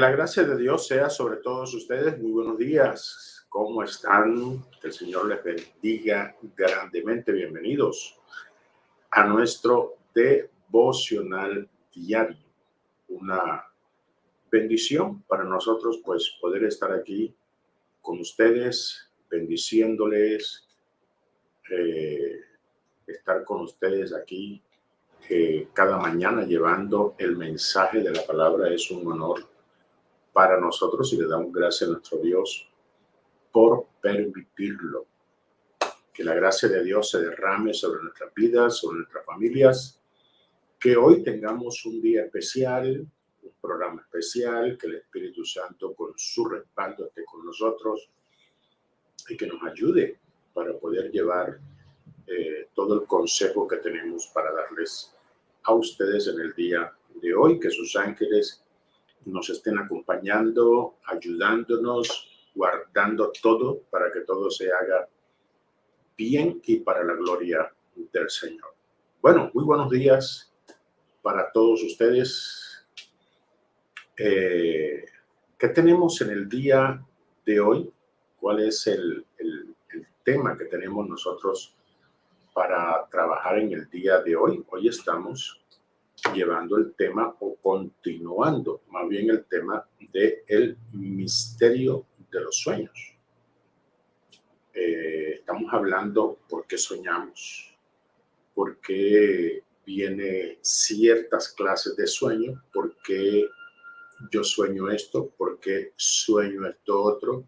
la gracia de Dios sea sobre todos ustedes. Muy buenos días. ¿Cómo están? Que el Señor les bendiga grandemente. Bienvenidos a nuestro devocional diario. Una bendición para nosotros, pues, poder estar aquí con ustedes, bendiciéndoles, eh, estar con ustedes aquí eh, cada mañana llevando el mensaje de la palabra es un honor para nosotros y le damos gracias a nuestro Dios por permitirlo. Que la gracia de Dios se derrame sobre nuestras vidas, sobre nuestras familias. Que hoy tengamos un día especial, un programa especial, que el Espíritu Santo con su respaldo esté con nosotros y que nos ayude para poder llevar eh, todo el consejo que tenemos para darles a ustedes en el día de hoy. Que sus ángeles nos estén acompañando, ayudándonos, guardando todo para que todo se haga bien y para la gloria del Señor. Bueno, muy buenos días para todos ustedes. Eh, ¿Qué tenemos en el día de hoy? ¿Cuál es el, el, el tema que tenemos nosotros para trabajar en el día de hoy? Hoy estamos llevando el tema o continuando más bien el tema de el misterio de los sueños. Eh, estamos hablando por qué soñamos, por qué viene ciertas clases de sueño, por qué yo sueño esto, por qué sueño esto otro.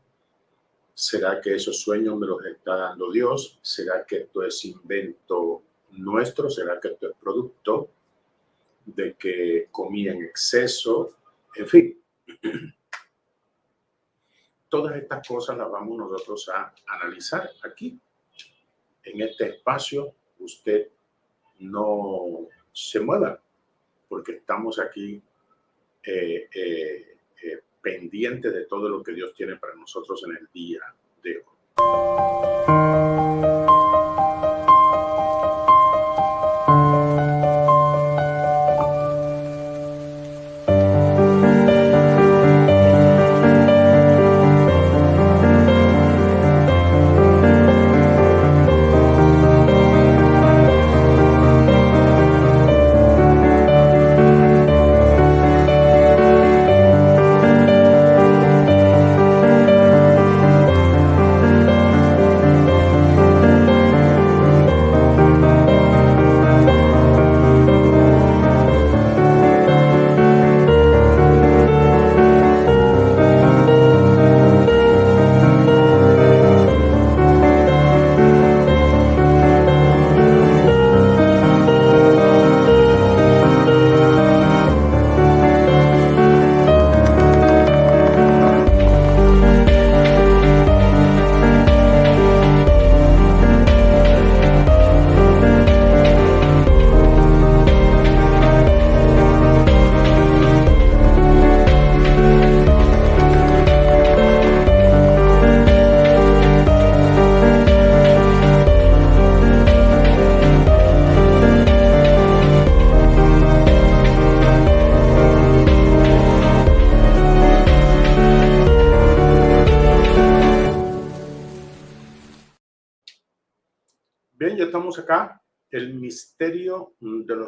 ¿Será que esos sueños me los está dando Dios? ¿Será que esto es invento nuestro? ¿Será que esto es producto de que comía en exceso, en fin. Todas estas cosas las vamos nosotros a analizar aquí. En este espacio usted no se mueva porque estamos aquí eh, eh, eh, pendientes de todo lo que Dios tiene para nosotros en el día de hoy.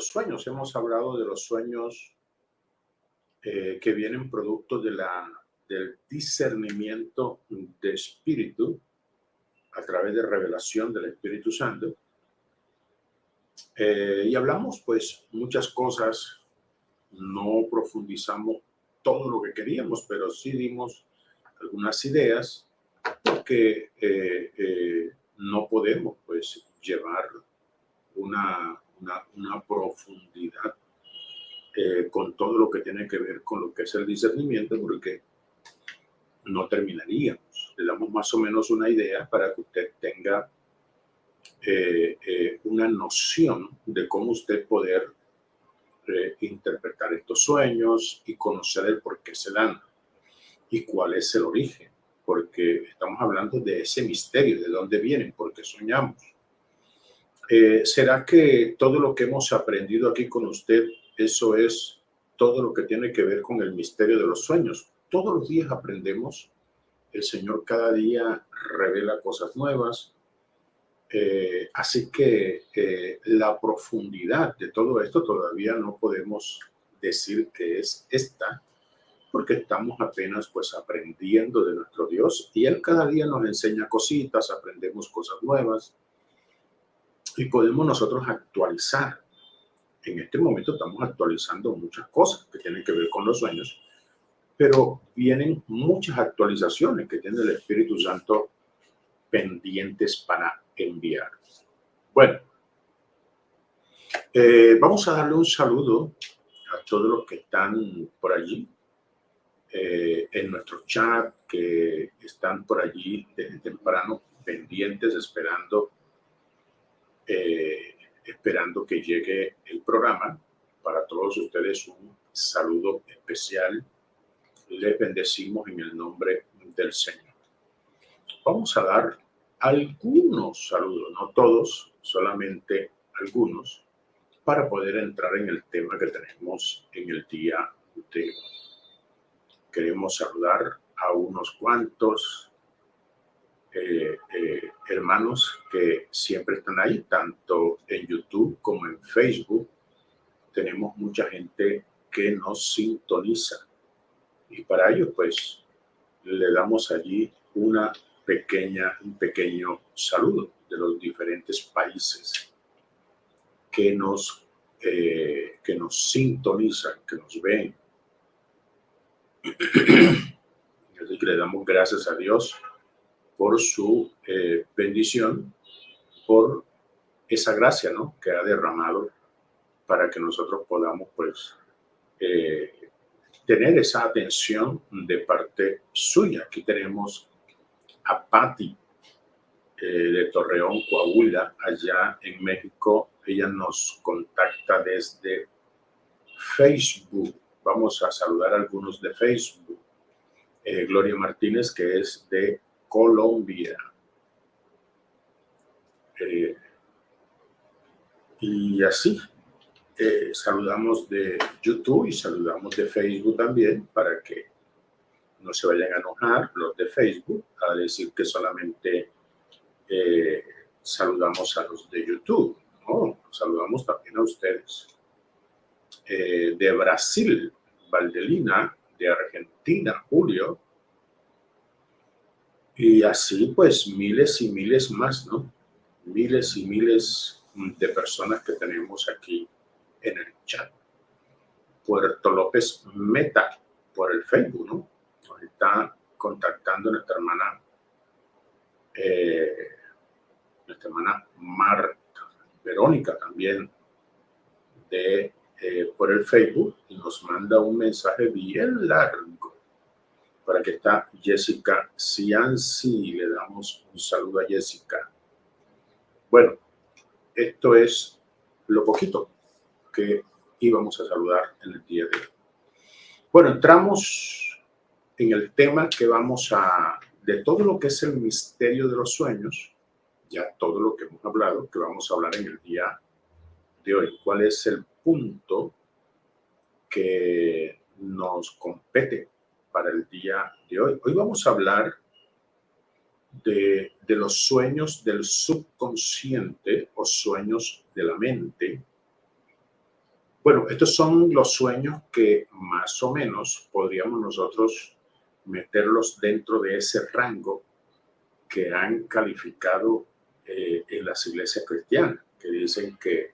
Los sueños. Hemos hablado de los sueños eh, que vienen producto de la, del discernimiento de espíritu a través de revelación del Espíritu Santo. Eh, y hablamos pues muchas cosas, no profundizamos todo lo que queríamos, pero sí dimos algunas ideas porque eh, no podemos pues llevar una, una, profundidad eh, con todo lo que tiene que ver con lo que es el discernimiento, porque no terminaríamos. Le damos más o menos una idea para que usted tenga eh, eh, una noción de cómo usted poder interpretar estos sueños y conocer el por qué se dan y cuál es el origen, porque estamos hablando de ese misterio, de dónde vienen, por qué soñamos. Eh, ¿Será que todo lo que hemos aprendido aquí con usted, eso es todo lo que tiene que ver con el misterio de los sueños? todos los días aprendemos. El Señor cada día revela cosas nuevas. Eh, así que eh, la profundidad de todo esto todavía no podemos decir que es esta, porque estamos apenas pues aprendiendo de nuestro Dios y Él cada día nos enseña cositas, aprendemos cosas nuevas y podemos nosotros actualizar. En este momento estamos actualizando muchas cosas que tienen que ver con los sueños, pero vienen muchas actualizaciones que tiene el Espíritu Santo pendientes para enviar. Bueno, eh, vamos a darle un saludo a todos los que están por allí, eh, en nuestro chat, que están por allí desde temprano pendientes, esperando, eh, esperando que llegue el programa. Para todos ustedes un saludo especial. Les bendecimos en el nombre del Señor. Vamos a dar algunos saludos, no todos, solamente algunos para poder entrar en el tema que tenemos en el día de hoy. Queremos saludar a unos cuantos eh, eh, hermanos que siempre están ahí, tanto en YouTube como en Facebook. Tenemos mucha gente que nos sintoniza y para ello pues le damos allí una pequeña, un pequeño saludo de los diferentes países que nos, eh, que nos sintonizan, que nos ven. Así que le damos gracias a Dios por su eh, bendición, por esa gracia ¿no? que ha derramado para que nosotros podamos pues eh, tener esa atención de parte suya. Aquí tenemos a Patti de Torreón, Coahuila, allá en México, ella nos contacta desde Facebook. Vamos a saludar a algunos de Facebook. Eh, Gloria Martínez, que es de Colombia. Eh, y así, eh, saludamos de YouTube y saludamos de Facebook también para que no se vayan a enojar los de Facebook a decir que solamente saludamos a los de YouTube. Oh, saludamos también a ustedes. Eh, de Brasil, Valdelina, de Argentina, Julio. Y así pues miles y miles más, ¿no? Miles y miles de personas que tenemos aquí en el chat. Puerto López Meta por el Facebook, ¿no? Nos está contactando nuestra hermana, eh, nuestra hermana Marta Verónica también de, eh, por el Facebook y nos manda un mensaje bien largo para que está Jessica Cianci. Le damos un saludo a Jessica. Bueno, esto es lo poquito que íbamos a saludar en el día de hoy. Bueno, entramos en el tema que vamos a, de todo lo que es el misterio de los sueños, ya todo lo que hemos hablado, que vamos a hablar en el día de hoy. ¿Cuál es el punto que nos compete para el día de hoy? Hoy vamos a hablar de, los sueños del subconsciente o sueños de la mente. Bueno, estos son los sueños que más o menos podríamos nosotros meterlos dentro de ese rango que han calificado eh, en las iglesias cristianas, que dicen que,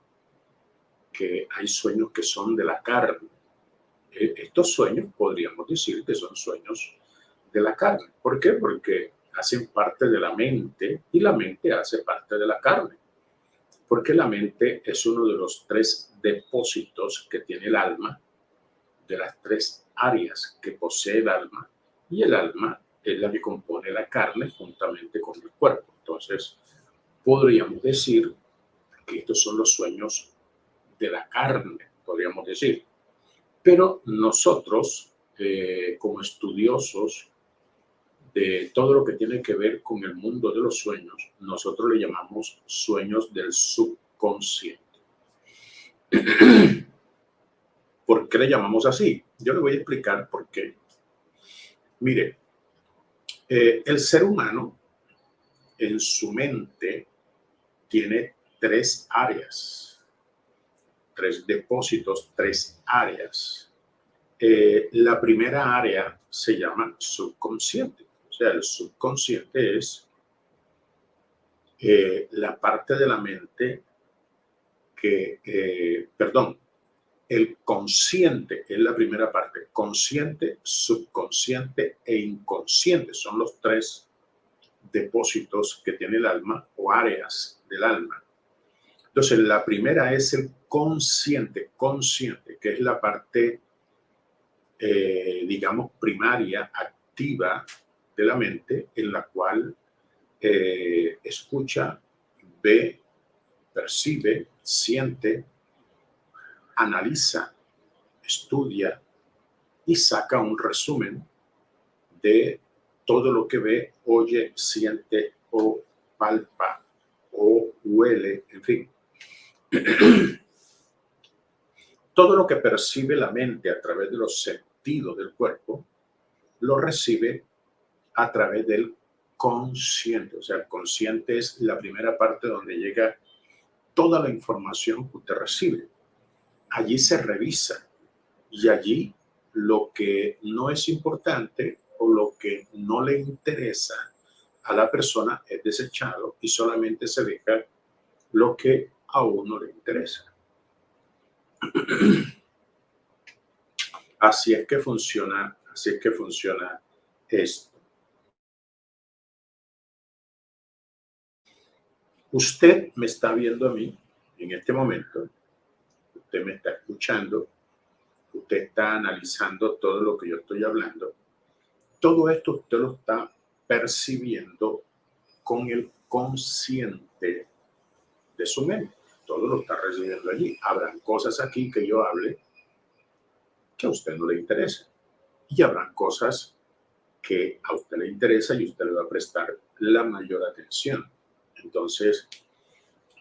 que hay sueños que son de la carne. Estos sueños podríamos decir que son sueños de la carne. ¿Por qué? Porque hacen parte de la mente y la mente hace parte de la carne. Porque la mente es uno de los tres depósitos que tiene el alma, de las tres áreas que posee el alma, y el alma es la que compone la carne juntamente con el cuerpo. Entonces, podríamos decir que estos son los sueños de la carne, podríamos decir. Pero nosotros, eh, como estudiosos de todo lo que tiene que ver con el mundo de los sueños, nosotros le llamamos sueños del subconsciente. ¿Por qué le llamamos así? Yo le voy a explicar por qué. Mire, eh, el ser humano en su mente tiene tres áreas, tres depósitos, tres áreas. Eh, la primera área se llama subconsciente. O sea, el subconsciente es eh, la parte de la mente que, eh, perdón, el consciente es la primera parte. Consciente, subconsciente e inconsciente son los tres depósitos que tiene el alma o áreas del alma. Entonces, la primera es el consciente, consciente, que es la parte, eh, digamos, primaria, activa de la mente, en la cual eh, escucha, ve, percibe, siente, analiza, estudia y saca un resumen de todo lo que ve, oye, siente o palpa o huele, en fin. todo lo que percibe la mente a través de los sentidos del cuerpo, lo recibe a través del consciente. O sea, el consciente es la primera parte donde llega toda la información que usted recibe. Allí se revisa y allí lo que no es importante o lo que no le interesa a la persona es desechado y solamente se deja lo que a uno le interesa. Así es que funciona, así es que funciona esto. Usted me está viendo a mí en este momento, usted me está escuchando, usted está analizando todo lo que yo estoy hablando todo esto usted lo está percibiendo con el consciente de su mente. Todo lo está recibiendo allí. Habrán cosas aquí que yo hable que a usted no le interesa. Y habrán cosas que a usted le interesa y usted le va a prestar la mayor atención. Entonces,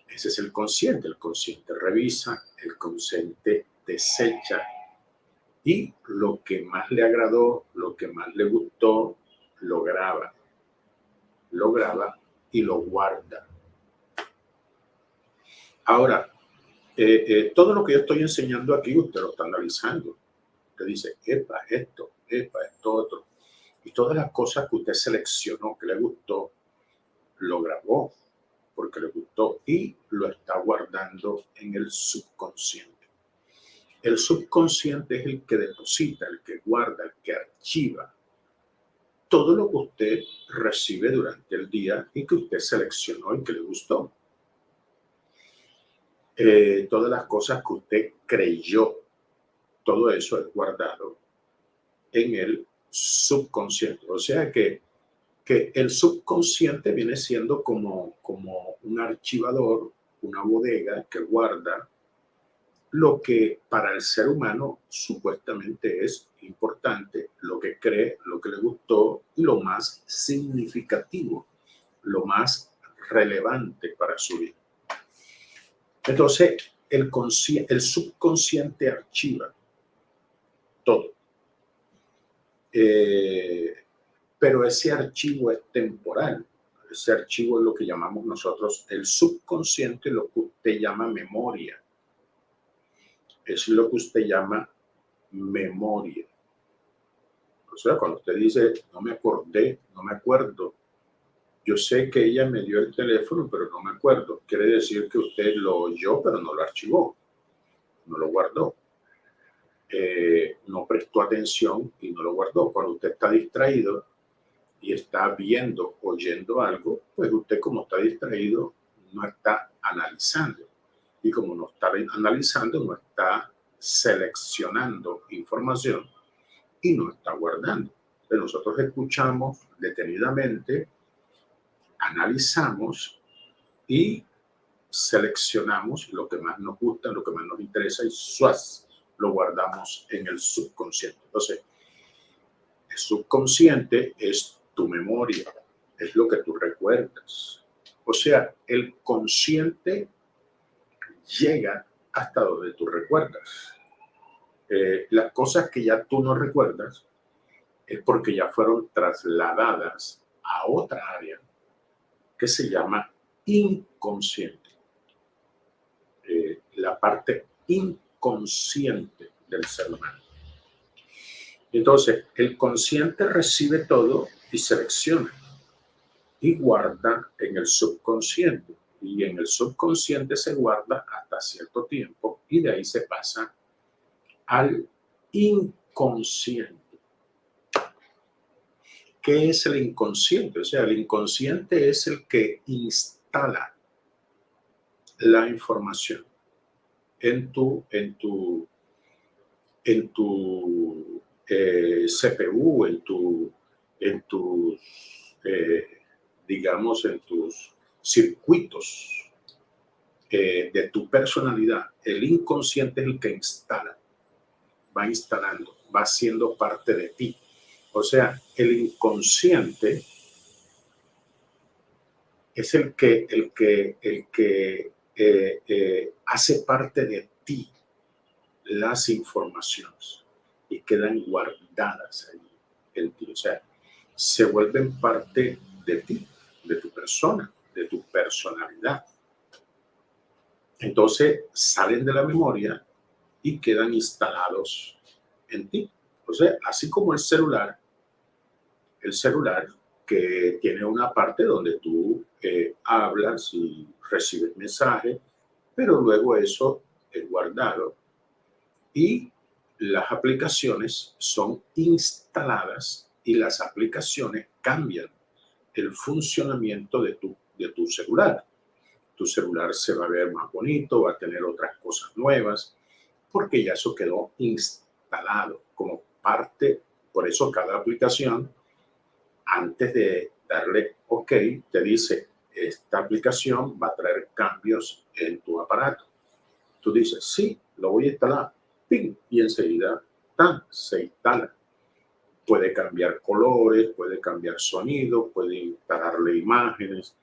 ese es el consciente. El consciente revisa, el consciente desecha y lo que más le agradó, lo que más le gustó, lo graba. Lo graba y lo guarda. Ahora, eh, eh, todo lo que yo estoy enseñando aquí, usted lo está analizando. Usted dice, epa, esto, epa, esto, otro. Y todas las cosas que usted seleccionó, que le gustó, lo grabó porque le gustó y lo está guardando en el subconsciente. El subconsciente es el que deposita, el que guarda, el que archiva todo lo que usted recibe durante el día y que usted seleccionó y que le gustó. Eh, todas las cosas que usted creyó, todo eso es guardado en el subconsciente. O sea que, que el subconsciente viene siendo como, como un archivador, una bodega que guarda lo que para el ser humano supuestamente es importante, lo que cree, lo que le gustó y lo más significativo, lo más relevante para su vida. Entonces, el, el subconsciente archiva todo. Eh, pero ese archivo es temporal. Ese archivo es lo que llamamos nosotros el subconsciente, lo que usted llama memoria es lo que usted llama memoria. O sea, cuando usted dice, no me acordé, no me acuerdo, yo sé que ella me dio el teléfono, pero no me acuerdo. Quiere decir que usted lo oyó, pero no lo archivó, no lo guardó. Eh, no prestó atención y no lo guardó. Cuando usted está distraído y está viendo, oyendo algo, pues usted como está distraído, no está analizando y como no está analizando, no está seleccionando información y no está guardando. Pero nosotros escuchamos detenidamente, analizamos y seleccionamos lo que más nos gusta, lo que más nos interesa y suaz, lo guardamos en el subconsciente. Entonces, el subconsciente es tu memoria, es lo que tú recuerdas. O sea, el consciente llega hasta donde tú recuerdas. Eh, las cosas que ya tú no recuerdas, es porque ya fueron trasladadas a otra área que se llama inconsciente. Eh, la parte inconsciente del ser humano. Entonces, el consciente recibe todo y selecciona y guarda en el subconsciente. Y en el subconsciente se guarda hasta cierto tiempo y de ahí se pasa al inconsciente. ¿Qué es el inconsciente? O sea, el inconsciente es el que instala la información en tu, en tu, en tu eh, CPU, en tu, en tus, eh, digamos, en tus circuitos eh, de tu personalidad. El inconsciente es el que instala, va instalando, va siendo parte de ti. O sea, el inconsciente es el que, el que, el que eh, eh, hace parte de ti las informaciones y quedan guardadas ahí en ti. O sea, se vuelven parte de ti, de tu persona, de tu personalidad. Entonces salen de la memoria y quedan instalados en ti. Sea, así como el celular, el celular que tiene una parte donde tú eh, hablas y recibes mensajes, pero luego eso es guardado y las aplicaciones son instaladas y las aplicaciones cambian el funcionamiento de tu, de tu celular. Tu celular se va a ver más bonito, va a tener otras cosas nuevas, porque ya eso quedó instalado como parte. Por eso cada aplicación, antes de darle OK, te dice, esta aplicación va a traer cambios en tu aparato. Tú dices, sí, lo voy a instalar, ¡ping! y enseguida se instala. Puede cambiar colores, puede cambiar sonido, puede instalarle imágenes,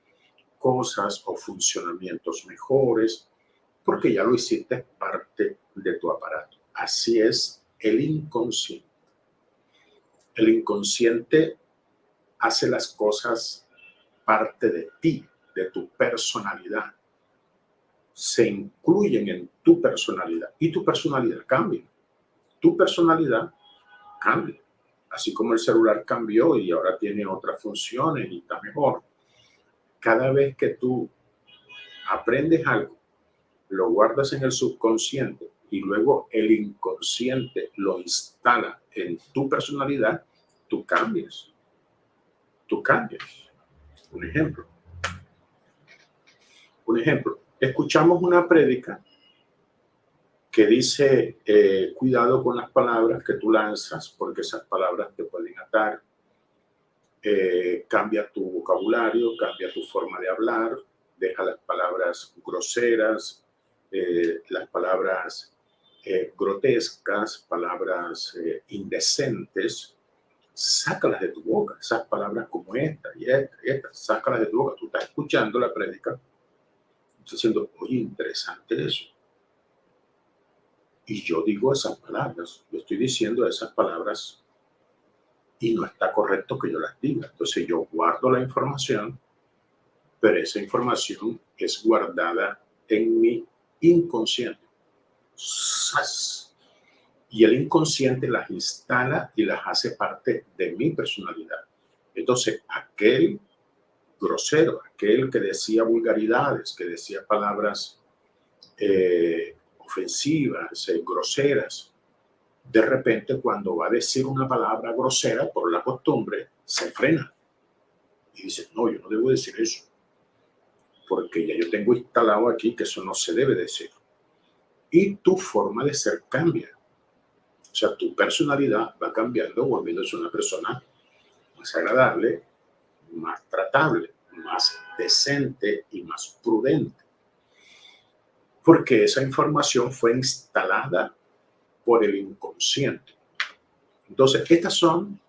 cosas o funcionamientos mejores, porque ya lo hiciste parte de tu aparato. Así es el inconsciente. El inconsciente hace las cosas parte de ti, de tu personalidad. Se incluyen en tu personalidad y tu personalidad cambia. Tu personalidad cambia. Así como el celular cambió y ahora tiene otras funciones y está mejor. Cada vez que tú aprendes algo, lo guardas en el subconsciente y luego el inconsciente lo instala en tu personalidad, tú cambias. Tú cambias. Un ejemplo. Un ejemplo. Escuchamos una prédica que dice, eh, cuidado con las palabras que tú lanzas, porque esas palabras te pueden atar. Eh, cambia tu vocabulario, cambia tu forma de hablar, deja las palabras groseras, eh, las palabras grotescas, palabras indecentes, sácalas de tu boca, esas palabras como esta y esta y esta, sácalas de tu boca. Tú estás escuchando la prédica, estás diciendo, oye, interesante eso. Y yo digo esas palabras, yo estoy diciendo esas palabras y no está correcto que yo las diga. Entonces yo guardo la información, pero esa información es guardada en mi inconsciente y el inconsciente las instala y las hace parte de mi personalidad. Entonces, aquel grosero, aquel que decía vulgaridades, que decía palabras eh, ofensivas, eh, groseras, de repente cuando va a decir una palabra grosera por la costumbre, se frena y dice, no, yo no debo decir eso, porque ya yo tengo instalado aquí que eso no se debe decir. Y tu forma de ser cambia. O sea, tu personalidad va cambiando, volviéndose una persona más agradable, más tratable, más decente y más prudente. Porque esa información fue instalada por el inconsciente. Entonces, estas son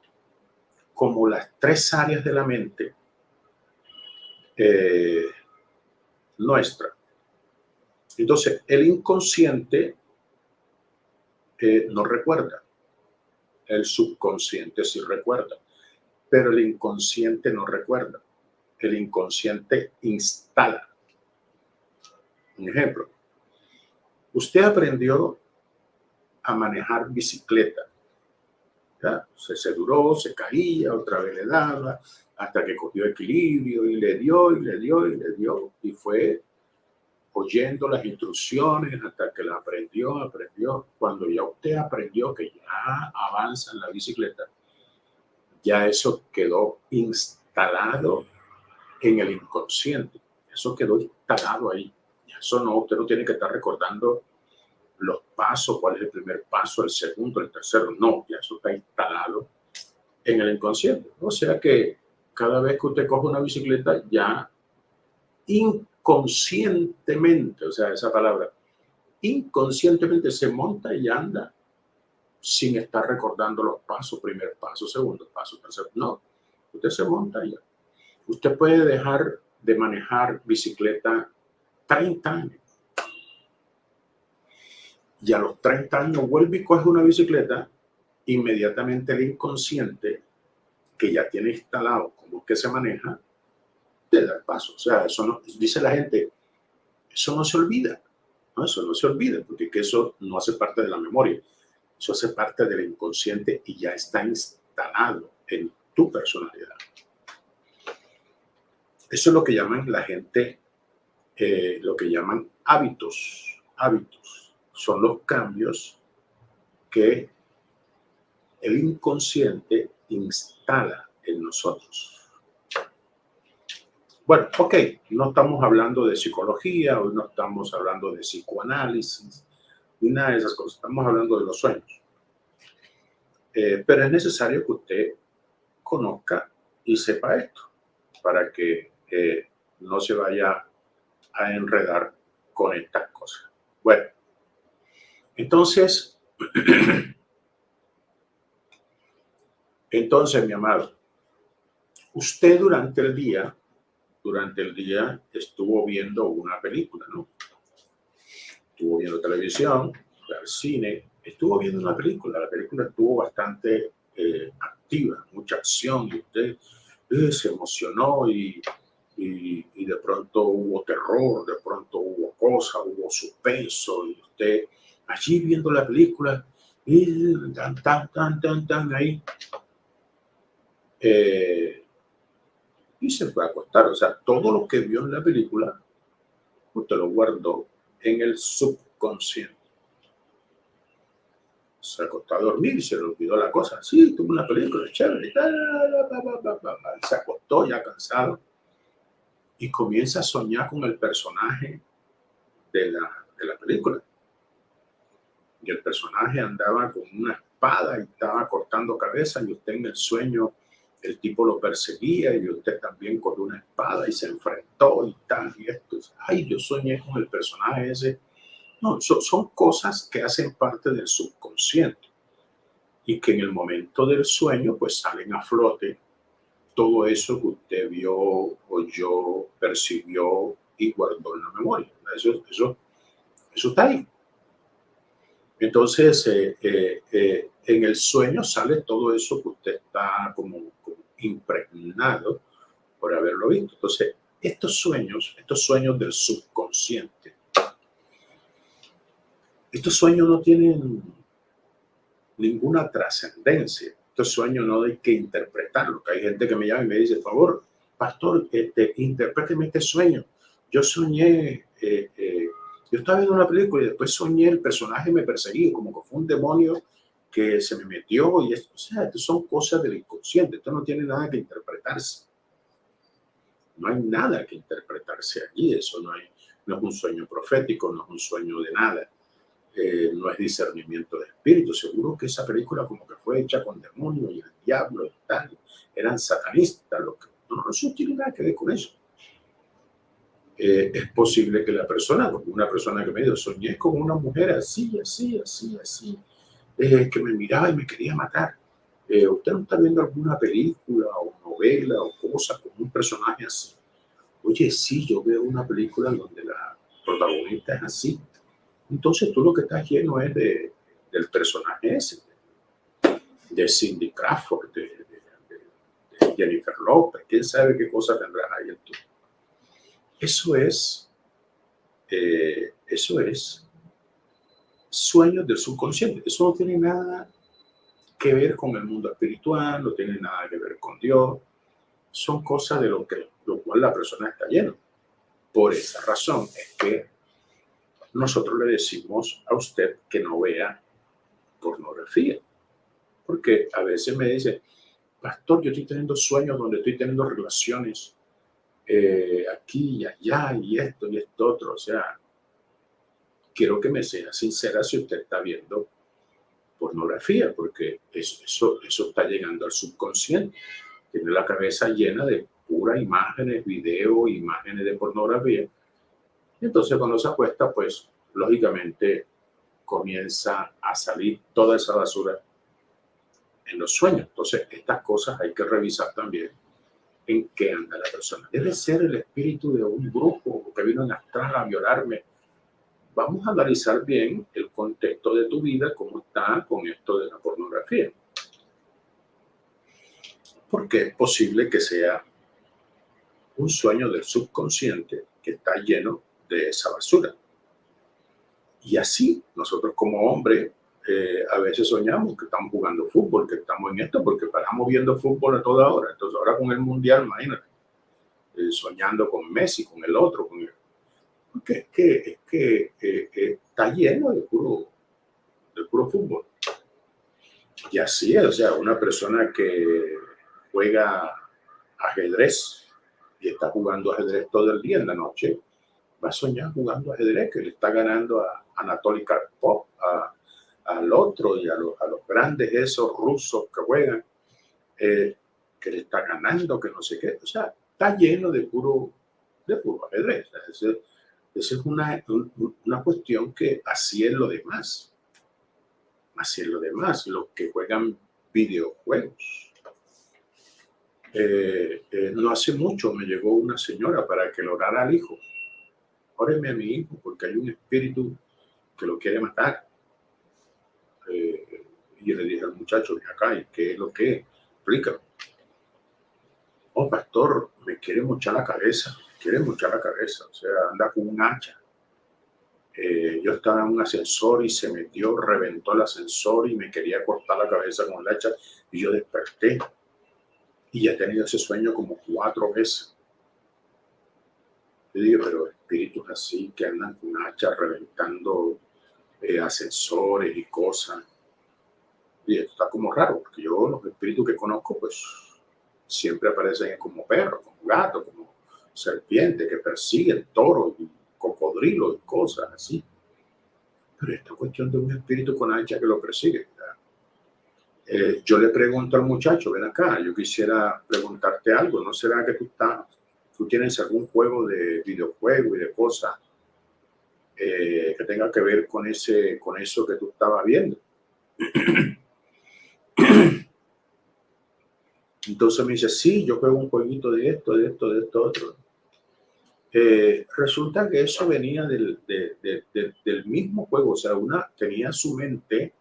como las tres áreas de la mente eh, nuestra. Entonces, el inconsciente no recuerda. El subconsciente sí recuerda, pero el inconsciente no recuerda. El inconsciente instala. Un ejemplo. Usted aprendió a manejar bicicleta. Se, se duró, se caía, otra vez le daba, hasta que cogió equilibrio y le dio y le dio y le dio. Y fue oyendo las instrucciones hasta que la aprendió, aprendió. Cuando ya usted aprendió que ya avanza en la bicicleta, ya eso quedó instalado en el inconsciente. Eso quedó instalado ahí. Eso no, usted no tiene que estar recordando los pasos, cuál es el primer paso, el segundo, el tercero. No, ya eso está instalado en el inconsciente. O sea que cada vez que usted coge una bicicleta, ya inconscientemente, o sea, esa palabra, inconscientemente se monta y anda sin estar recordando los pasos, primer paso, segundo paso, tercer. No, usted se monta ya. Usted puede dejar de manejar bicicleta 30 años. Y a los 30 años vuelve y coge una bicicleta, inmediatamente el inconsciente que ya tiene instalado cómo que se maneja, te da el paso. O sea, eso no, dice la gente, eso no se olvida. Eso no se olvida, porque eso no hace parte de la memoria. Eso hace parte del inconsciente y ya está instalado en tu personalidad. Eso es lo que llaman la gente, eh, lo que llaman hábitos. Hábitos son los cambios que el inconsciente instala en nosotros. Bueno, ok, no estamos hablando de psicología, hoy no estamos hablando de psicoanálisis, ni nada de esas cosas, estamos hablando de los sueños. Eh, pero es necesario que usted conozca y sepa esto para que eh, no se vaya a enredar con estas cosas. Bueno, entonces, entonces, mi amado, usted durante el día, durante el día estuvo viendo una película, ¿no? Estuvo viendo televisión, al cine, estuvo viendo una película. La película estuvo bastante eh, activa, mucha acción, y usted eh, se emocionó y, y, de pronto hubo terror, de pronto hubo cosas, hubo suspenso, y usted allí viendo la película, y tan, tan, tan, tan, tan, ahí. Eh, y se fue a acostar. O sea, todo lo que vio en la película, usted lo guardó en el subconsciente. Se acostó a dormir y se le olvidó la cosa. Sí, tuvo una película chévere. Se acostó ya cansado y comienza a soñar con el personaje de la, de la película. Y el personaje andaba con una espada y estaba cortando cabeza y usted en el sueño el tipo lo perseguía y usted también con una espada y se enfrentó y tal y esto. Ay, yo soñé con el personaje ese. No, son cosas que hacen parte del subconsciente y que en el momento del sueño pues salen a flote todo eso que usted vio, oyó, percibió y guardó en la memoria. Eso, eso, eso está ahí. Entonces, eh, eh, eh, en el sueño sale todo eso que usted está como, impregnado por haberlo visto. Entonces, estos sueños, estos sueños del subconsciente, estos sueños no tienen ninguna trascendencia. Estos sueños no hay que interpretarlos. Hay gente que me llama y me dice, por favor, pastor, este, interpréteme este sueño. Yo soñé, eh, eh, yo estaba viendo una película y después soñé el personaje me perseguía, como que fue un demonio que se me metió y esto, o sea, esto son cosas del inconsciente, esto no tiene nada que interpretarse. No hay nada que interpretarse allí, eso no, hay, no es un sueño profético, no es un sueño de nada, eh, no es discernimiento de espíritu. Seguro que esa película como que fue hecha con demonios y el diablo y tal, eran satanistas, lo que, no, no tiene nada que ver con eso. Eh, es posible que la persona, una persona que me dijo, soñé con una mujer así, así, así, así, eh, que me miraba y me quería matar. Eh, ¿Usted no está viendo alguna película o novela o cosa con un personaje así? Oye, sí, yo veo una película donde la protagonista es así. Entonces tú lo que estás lleno es de, del personaje ese. de Cindy Crawford, de, Jennifer Lopez, quién sabe qué cosa tendrás ahí en tú. Eso es, eh, eso es sueños del subconsciente. Eso no tiene nada que ver con el mundo espiritual, no tiene nada que ver con Dios. Son cosas de lo, que, lo cual la persona está llena. Por esa razón es que nosotros le decimos a usted que no vea pornografía. Porque a veces me dice, pastor, yo estoy teniendo sueños donde estoy teniendo relaciones eh, aquí y allá y esto y esto otro. O sea, quiero que me sea sincera si usted está viendo pornografía, porque eso, eso, eso está llegando al subconsciente. Tiene la cabeza llena de puras imágenes, video, imágenes de pornografía. Entonces cuando se acuesta, pues lógicamente comienza a salir toda esa basura en los sueños. Entonces estas cosas hay que revisar también en qué anda la persona. Debe ser el espíritu de un grupo que vino en astral a violarme, vamos a analizar bien el contexto de tu vida, cómo está con esto de la pornografía. Porque es posible que sea un sueño del subconsciente que está lleno de esa basura. Y así nosotros como hombres eh, a veces soñamos que estamos jugando fútbol, que estamos en esto, porque paramos viendo fútbol a toda hora. Entonces ahora con el mundial, imagínate, eh, soñando con Messi, con el otro, con el que, que, que eh, está lleno de puro, de puro fútbol. Y así es, o sea, una persona que juega ajedrez y está jugando ajedrez todo el día en la noche, va a soñar jugando ajedrez, que le está ganando a Anatoly Karpov, a, al otro y a los, a los, grandes esos rusos que juegan, eh, que le está ganando, que no sé qué. O sea, está lleno de puro, de puro ajedrez. Es esa es una, una cuestión que así es lo demás. Así es lo demás, los que juegan videojuegos. Eh, eh, no hace mucho me llegó una señora para que lo orara al hijo. Óreme a mi hijo porque hay un espíritu que lo quiere matar. Eh, y le dije al muchacho, de acá, ¿y qué es lo que? Explícalo. Oh, pastor, me quiere mochar la cabeza quiere mucha la cabeza, o sea, anda con un hacha. Eh, yo estaba en un ascensor y se metió, reventó el ascensor y me quería cortar la cabeza con el hacha y yo desperté. Y he tenido ese sueño como cuatro veces. Yo digo, pero espíritus así que andan con hacha reventando eh, ascensores y cosas. Y esto está como raro, porque yo los espíritus que conozco, pues siempre aparecen como perros, como gatos, como serpiente que persigue toro y cocodrilo y cosas así. Pero esta cuestión de un espíritu con hacha que lo persigue. Eh, yo le pregunto al muchacho, ven acá, yo quisiera preguntarte algo, ¿no será que tú, estás, tú tienes algún juego de videojuego y de cosas eh, que tenga que ver con, ese, con eso que tú estabas viendo? Entonces me dice, sí, yo juego un jueguito de esto, de esto, de esto, otro. Eh, resulta que eso venía del, del, mismo juego, o sea, una tenía su mente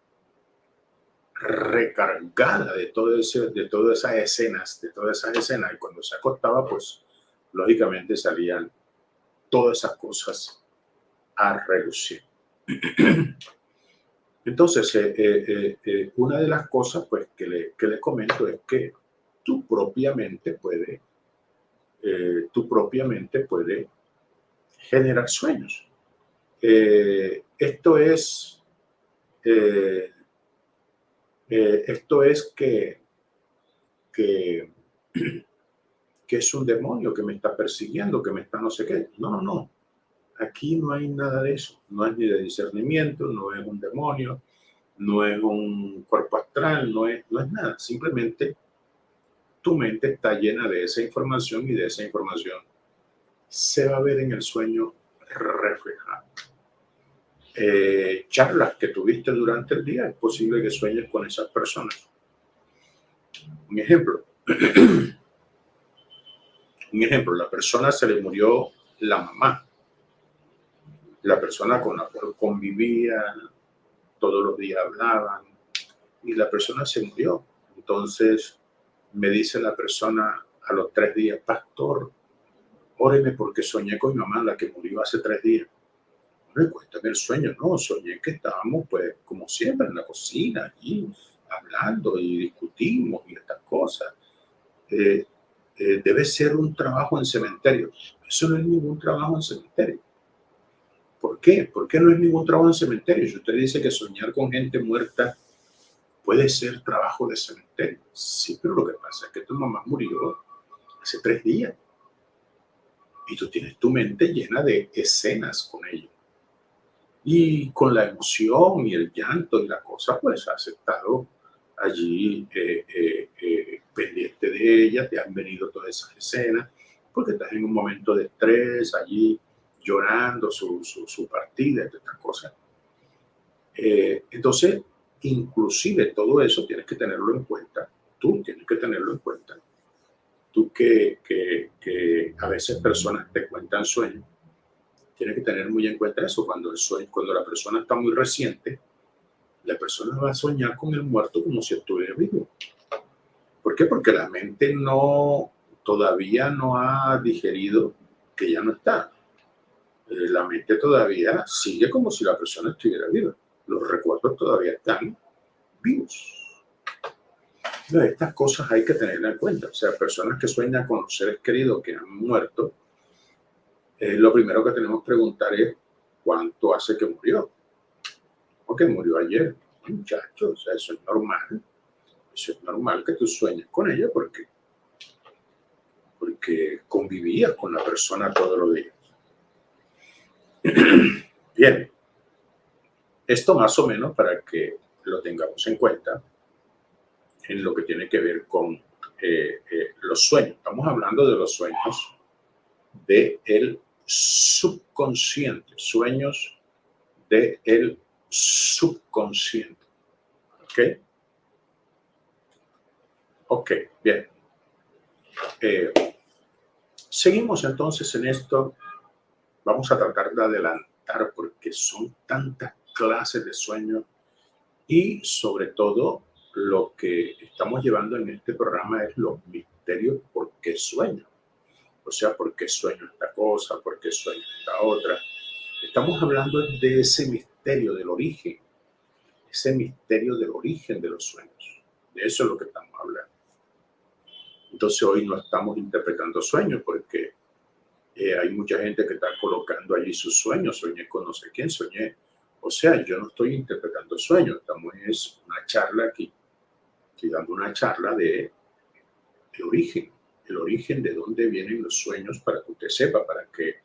recargada de, todo ese, de todas esas escenas, de todas esas escenas, y cuando se acostaba, pues lógicamente salían todas esas cosas a relucir. Entonces, eh, eh, una de las cosas pues, que, le, que le comento es que tú propiamente puedes eh, tú propiamente puede generar sueños. Eh, esto es, eh, esto es que, que, que es un demonio que me está persiguiendo, que me está no sé qué. No, no, no. Aquí no hay nada de eso. No es ni de discernimiento, no es un demonio, no es un cuerpo astral, no es, no es nada. Simplemente tu mente está llena de esa información y de esa información se va a ver en el sueño reflejado. Eh, charlas que tuviste durante el día, es posible que sueñes con esas personas. Un ejemplo. Un ejemplo, la persona se le murió la mamá. La persona con la cual convivía, todos los días hablaban, y la persona se murió. Entonces me dice la persona a los tres días, pastor, óreme porque soñé con mi mamá, la que murió hace tres días. No cuéntame el sueño, no, soñé que estábamos pues como siempre en la cocina, y hablando y discutimos y estas cosas. Eh, eh, debe ser un trabajo en cementerio. Eso no es ningún trabajo en cementerio. ¿Por qué? ¿Por qué no es ningún trabajo en cementerio? Si usted dice que soñar con gente muerta puede ser trabajo de cementerio. Sí, pero lo que pasa es que tu mamá murió hace tres días. Y tú tienes tu mente llena de escenas con ella. Y con la emoción y el llanto y la cosa, pues has estado allí eh, eh, eh, pendiente de ella, te han venido todas esas escenas, porque estás en un momento de estrés, allí llorando su, su, su partida, estas cosas. entonces, inclusive todo eso tienes que tenerlo en cuenta, tú tienes que tenerlo en cuenta. Tú que, que, que a veces personas te cuentan sueños, tienes que tener muy en cuenta eso, cuando, el sueño, cuando la persona está muy reciente, la persona va a soñar con el muerto como si estuviera vivo. ¿Por qué? Porque la mente no, todavía no ha digerido que ya no está. Eh, la mente todavía sigue como si la persona estuviera viva. Los recuerdos todavía están vivos. estas cosas hay que tenerlas en cuenta. O sea, personas que sueñan con los seres queridos que han muerto, eh, lo primero que tenemos que preguntar es cuánto hace que murió que murió ayer, muchacho, o sea, eso es normal. Eso es normal que tú sueñes con ella porque, porque convivías con la persona todos los días. Bien, esto más o menos para que lo tengamos en cuenta en lo que tiene que ver con eh, eh, los sueños. Estamos hablando de los sueños del el subconsciente, sueños del el subconsciente. ¿Ok? Ok, bien. Eh, seguimos entonces en esto. Vamos a tratar de adelantar porque son tantas clases de sueños y sobre todo lo que estamos llevando en este programa es los misterios por qué sueño. O sea, por qué sueño esta cosa, por qué sueño esta otra. Estamos hablando de ese misterio del origen, ese misterio del origen de los sueños. De eso es lo que estamos hablando. Entonces hoy no estamos interpretando sueños porque eh, hay mucha gente que está colocando allí sus sueños, soñé con no sé quién, soñé. O sea, yo no estoy interpretando sueños, estamos es una charla aquí, estoy dando una charla de el origen, el origen de dónde vienen los sueños para que usted sepa, para que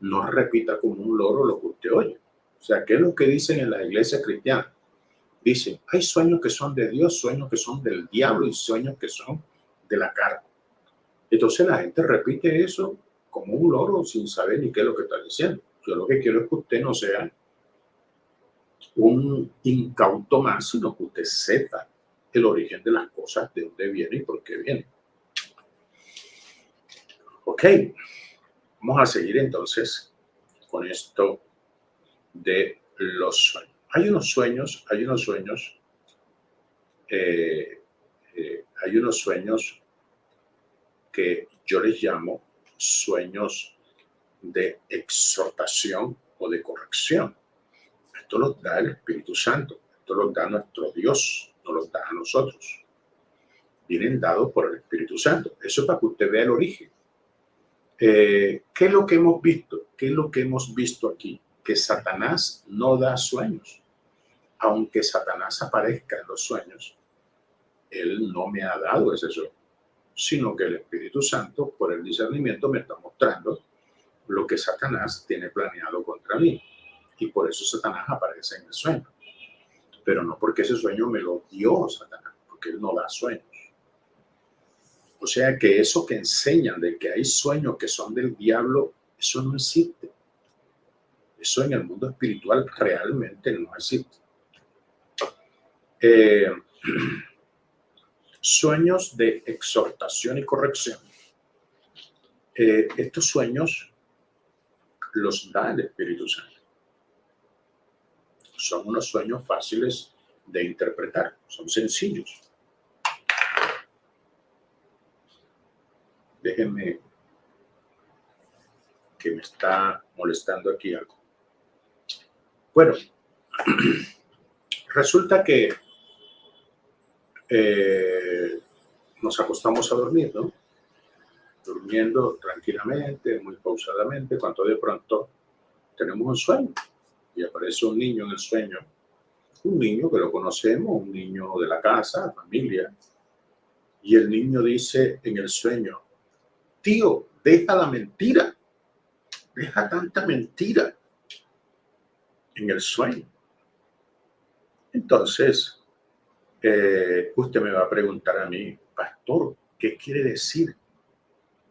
no repita como un loro lo que usted oye. O sea, ¿qué es lo que dicen en la iglesia cristiana? Dicen, hay sueños que son de Dios, sueños que son del diablo y sueños que son de la carne. Entonces la gente repite eso como un loro sin saber ni qué es lo que está diciendo. Yo lo que quiero es que usted no sea un incauto más, sino que usted sepa el origen de las cosas, de dónde viene y por qué viene. Ok, vamos a seguir entonces con esto de los sueños. Hay unos sueños, hay unos sueños, eh, eh, hay unos sueños que yo les llamo sueños de exhortación o de corrección. Esto los da el Espíritu Santo, esto los da nuestro Dios, no los da a nosotros. Vienen dados por el Espíritu Santo. Eso es para que usted vea el origen. Eh, ¿Qué es lo que hemos visto? ¿Qué es lo que hemos visto aquí? que Satanás no da sueños. Aunque Satanás aparezca en los sueños, él no me ha dado ese sueño, sino que el Espíritu Santo, por el discernimiento, me está mostrando lo que Satanás tiene planeado contra mí. Y por eso Satanás aparece en el sueño. Pero no porque ese sueño me lo dio Satanás, porque él no da sueños. O sea que eso que enseñan de que hay sueños que son del diablo, eso no existe. Eso en el mundo espiritual realmente no existe. Eh, sueños de exhortación y corrección. Eh, estos sueños los da el Espíritu Santo. Son unos sueños fáciles de interpretar, son sencillos. Déjenme que me está molestando aquí algo. Bueno, resulta que eh, nos acostamos a dormir, ¿no? Durmiendo tranquilamente, muy pausadamente, cuando de pronto tenemos un sueño y aparece un niño en el sueño, un niño que lo conocemos, un niño de la casa, familia, y el niño dice en el sueño, tío, deja la mentira, deja tanta mentira en el sueño. Entonces, eh, usted me va a preguntar a mí, pastor, ¿qué quiere decir?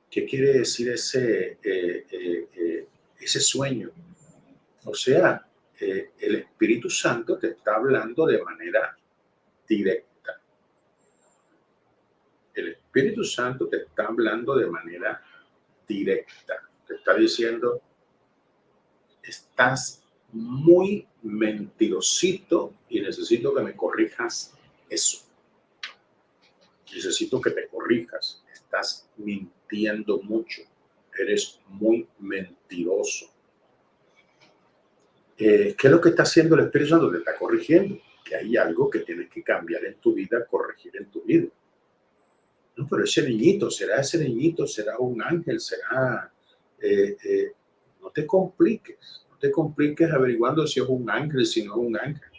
¿Qué quiere decir ese, eh, eh, ese sueño? O sea, el Espíritu Santo te está hablando de manera directa. El Espíritu Santo te está hablando de manera directa. Te está diciendo, estás muy mentirosito y necesito que me corrijas eso. Necesito que te corrijas. Estás mintiendo mucho. Eres muy mentiroso. Eh, ¿Qué es lo que está haciendo el Espíritu Santo? Te está corrigiendo. Que hay algo que tienes que cambiar en tu vida, corregir en tu vida. No, pero ese niñito, ¿será ese niñito? ¿Será un ángel? ¿Será...? Eh, eh, no te compliques te compliques averiguando si es un ángel, si no es un ángel.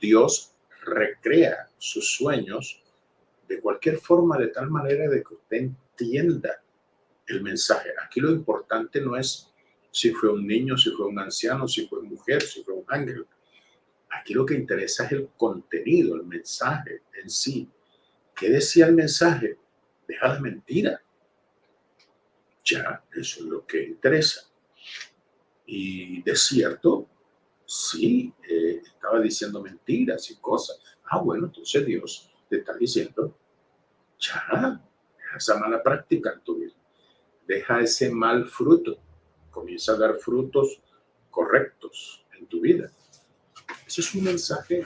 Dios recrea sus sueños de cualquier forma, de tal manera de que usted entienda el mensaje. Aquí lo importante no es si fue un niño, si fue un anciano, si fue mujer, si fue un ángel. Aquí lo que interesa es el contenido, el mensaje en sí. ¿Qué decía el mensaje? Deja la mentira. Ya, eso es lo que interesa. Y de cierto, sí, eh, estaba diciendo mentiras y cosas. Ah, bueno, entonces Dios te está diciendo, ya, deja esa mala práctica en tu vida. Deja ese mal fruto. Comienza a dar frutos correctos en tu vida. Ese es un mensaje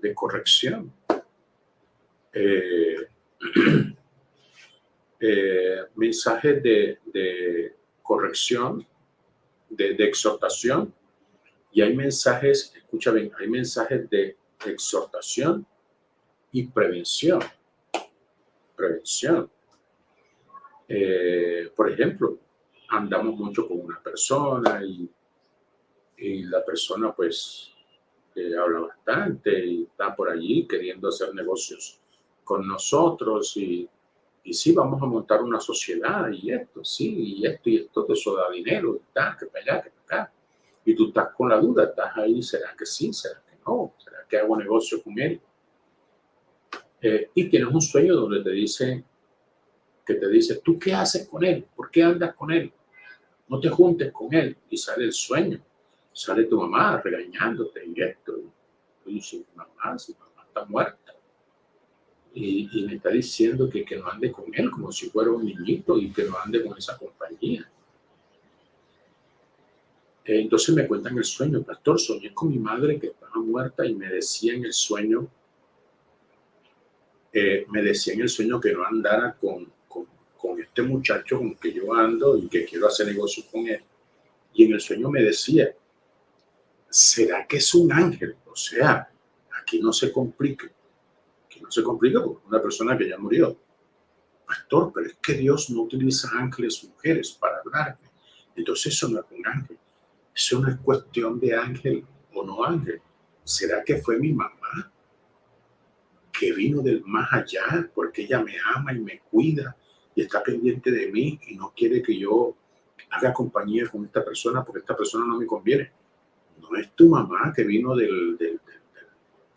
de corrección. Eh, eh, mensaje de, corrección de, exhortación y hay mensajes, escucha bien, hay mensajes de exhortación y prevención. Prevención. Eh, por ejemplo, andamos mucho con una persona y, y la persona pues eh, habla bastante y está por allí queriendo hacer negocios con nosotros y y sí, vamos a montar una sociedad y esto, sí, y esto y esto, eso da dinero, y tal, que para allá, que para acá. Y tú estás con la duda, estás ahí, ¿será que sí? ¿Será que no? ¿Será que hago negocio con él? Eh, y tienes un sueño donde te dice, que te dice, ¿tú qué haces con él? ¿Por qué andas con él? No te juntes con él. Y sale el sueño, sale tu mamá regañándote y esto. Y mamá, si mamá está muerta y, me está diciendo que, que no ande con él como si fuera un niñito y que no ande con esa compañía. Entonces me cuentan el sueño, pastor, soñé con mi madre que estaba muerta y me decía en el sueño, eh, me decía en el sueño que no andara con, este muchacho con que yo ando y que quiero hacer negocio con él. Y en el sueño me decía, ¿será que es un ángel? O sea, aquí no se complique no se complica porque una persona que ya murió. Pastor, pero es que Dios no utiliza ángeles mujeres para hablarme. Entonces eso no es un ángel. Eso no es cuestión de ángel o no ángel. ¿Será que fue mi mamá que vino del más allá porque ella me ama y me cuida y está pendiente de mí y no quiere que yo haga compañía con esta persona porque esta persona no me conviene? No es tu mamá que vino del, del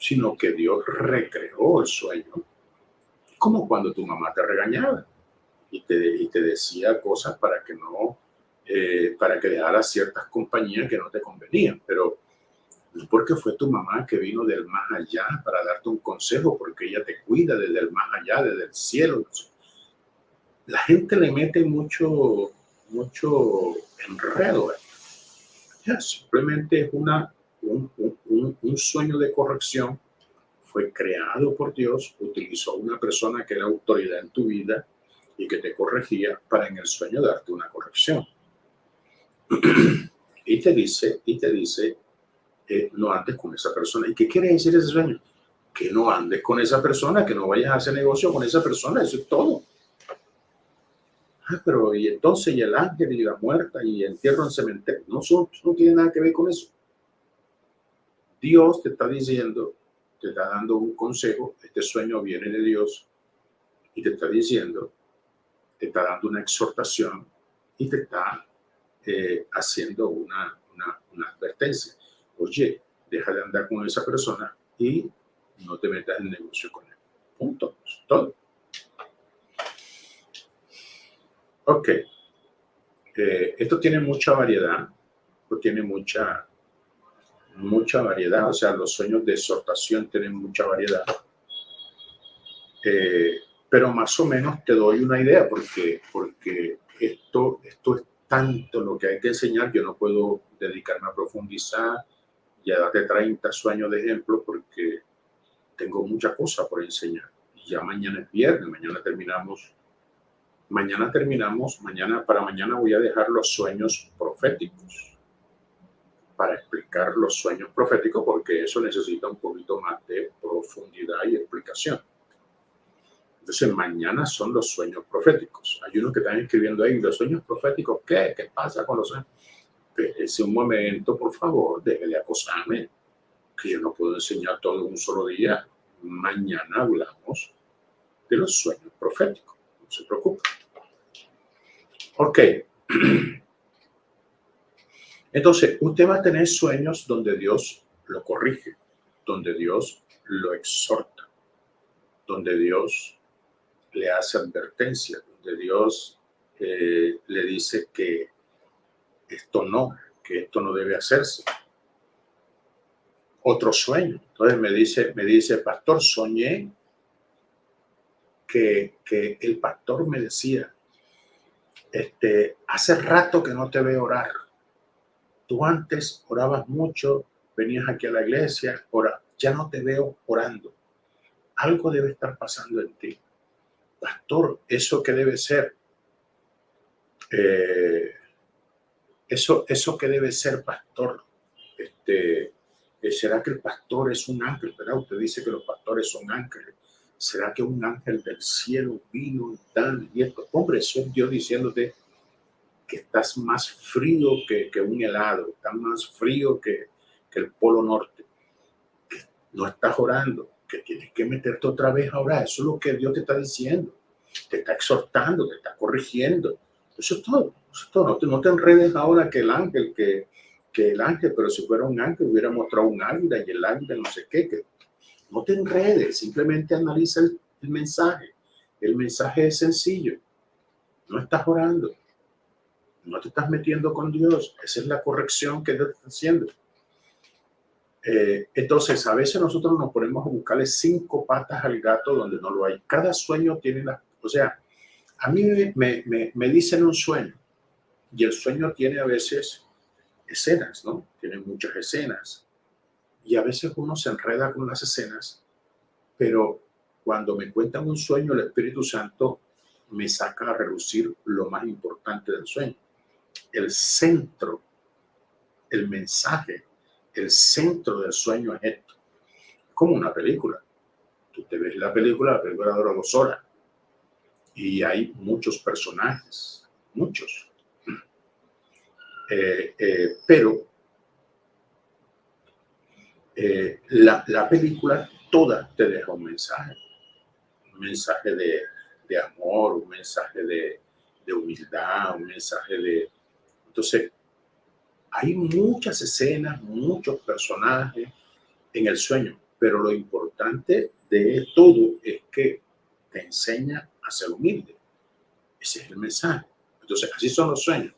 sino que Dios recreó el sueño, como cuando tu mamá te regañaba y te, te decía cosas para que no, eh, para que dejaras ciertas compañías que no te convenían, pero no porque fue tu mamá que vino del más allá para darte un consejo, porque ella te cuida desde el más allá, desde el cielo. La gente le mete mucho, mucho enredo. Ya, simplemente es una un, sueño de corrección fue creado por Dios, utilizó una persona que era autoridad en tu vida y que te corregía para en el sueño darte una corrección. y te dice, y te dice, eh, no andes con esa persona. ¿Y qué quiere decir ese sueño? Que no andes con esa persona, que no vayas a hacer negocio con esa persona, eso es todo. Ah, pero y entonces, y el ángel y la muerta y entierro en cementerio, no, son, no tiene nada que ver con eso. Dios te está diciendo, te está dando un consejo, este sueño viene de Dios y te está diciendo, te está dando una exhortación y te está eh, haciendo una, una, una advertencia. Oye, deja de andar con esa persona y no te metas en negocio con él. Punto. Todo. Ok. Eh, esto tiene mucha variedad, esto tiene mucha, mucha variedad, o sea, los sueños de exhortación tienen mucha variedad. Eh, pero más o menos te doy una idea porque, porque esto, esto es tanto lo que hay que enseñar, yo no puedo dedicarme a profundizar y a darte 30 sueños de ejemplo porque tengo mucha cosa por enseñar. Y ya mañana es viernes, mañana terminamos Mañana terminamos, mañana para mañana voy a dejar los sueños proféticos para explicar los sueños proféticos porque eso necesita un poquito más de profundidad y explicación. Entonces mañana son los sueños proféticos. Hay uno que están escribiendo ahí, los sueños proféticos, ¿qué? ¿Qué pasa con los sueños? Ese un momento, por favor, deje de acosarme, que yo no puedo enseñar todo un solo día. Mañana hablamos de los sueños proféticos, no se preocupe. Ok. Entonces, usted va a tener sueños donde Dios lo corrige, donde Dios lo exhorta, donde Dios le hace advertencia, donde Dios eh, le dice que esto no, que esto no debe hacerse. Otro sueño. Entonces me dice, me dice, pastor, soñé que, que el pastor me decía este, hace rato que no te veo orar. Tú antes orabas mucho, venías aquí a la iglesia, ahora ya no te veo orando. Algo debe estar pasando en ti. Pastor, ¿eso qué debe ser? Eh, eso, ¿Eso qué debe ser, pastor? Este, ¿Será que el pastor es un ángel? ¿verdad? Usted dice que los pastores son ángeles. ¿Será que un ángel del cielo vino y tal? Y esto, hombre, eso es Dios diciéndote que estás más frío que, que un helado, estás más frío que, que, el polo norte, que no estás orando, que tienes que meterte otra vez a orar. Eso es lo que Dios te está diciendo. Te está exhortando, te está corrigiendo. Eso es todo. Eso es todo. No, te, no te enredes ahora que el ángel, que, que el ángel, pero si fuera un ángel hubiera mostrado un águila y el ángel no sé qué, que no te enredes, simplemente analiza el, mensaje. El mensaje es sencillo. No estás orando. No te estás metiendo con Dios. Esa es la corrección que Dios está haciendo. Eh, entonces, a veces nosotros nos ponemos a buscarle cinco patas al gato donde no lo hay. Cada sueño tiene la... O sea, a mí me, me, me dicen un sueño y el sueño tiene a veces escenas, ¿no? Tiene muchas escenas y a veces uno se enreda con las escenas, pero cuando me cuentan un sueño, el Espíritu Santo me saca a reducir lo más importante del sueño. El centro, el mensaje, el centro del sueño es esto. Como una película. Tú te ves la película, la película dura dos horas. Y hay muchos personajes, muchos. Eh, eh, pero eh, la, la, película toda te deja un mensaje, un mensaje de, de amor, un mensaje de, de, humildad, un mensaje de... Entonces, hay muchas escenas, muchos personajes en el sueño, pero lo importante de todo es que te enseña a ser humilde. Ese es el mensaje. Entonces, así son los sueños.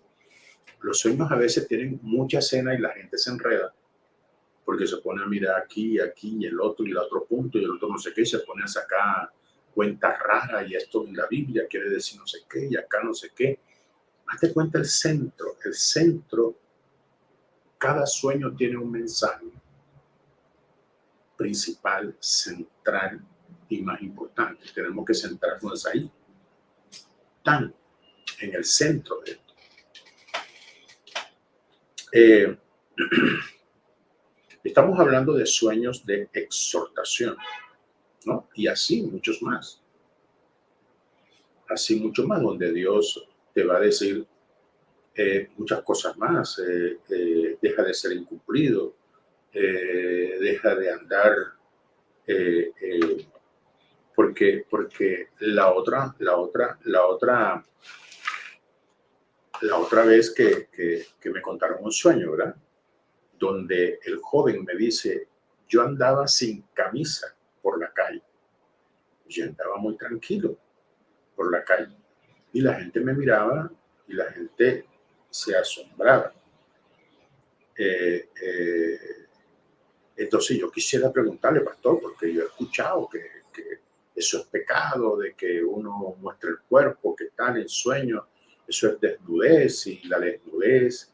Los sueños a veces tienen mucha escena y la gente se enreda porque se pone a mirar aquí, aquí, y el otro, y el otro punto, y el otro no sé qué, y se pone a sacar cuentas raras, y esto en la Biblia quiere decir no sé qué, y acá no sé qué. Hazte cuenta el centro, el centro, cada sueño tiene un mensaje. principal, central y más importante. Tenemos que centrarnos ahí, tan en el centro de esto. Eh, estamos hablando de sueños de exhortación, ¿no? Y así muchos más. Así mucho más, donde Dios te va a decir eh, muchas cosas más. Eh, deja de ser incumplido, deja de andar porque, porque la otra, la otra, la otra, la otra vez que, que, me contaron un sueño, ¿verdad? Donde el joven me dice, yo andaba sin camisa por la calle. Yo andaba muy tranquilo por la calle. Y la gente me miraba y la gente se asombraba. Eh, eh, entonces yo quisiera preguntarle, pastor, porque yo he escuchado que, eso es pecado, de que uno muestre el cuerpo, que está en sueño, eso es desnudez y la desnudez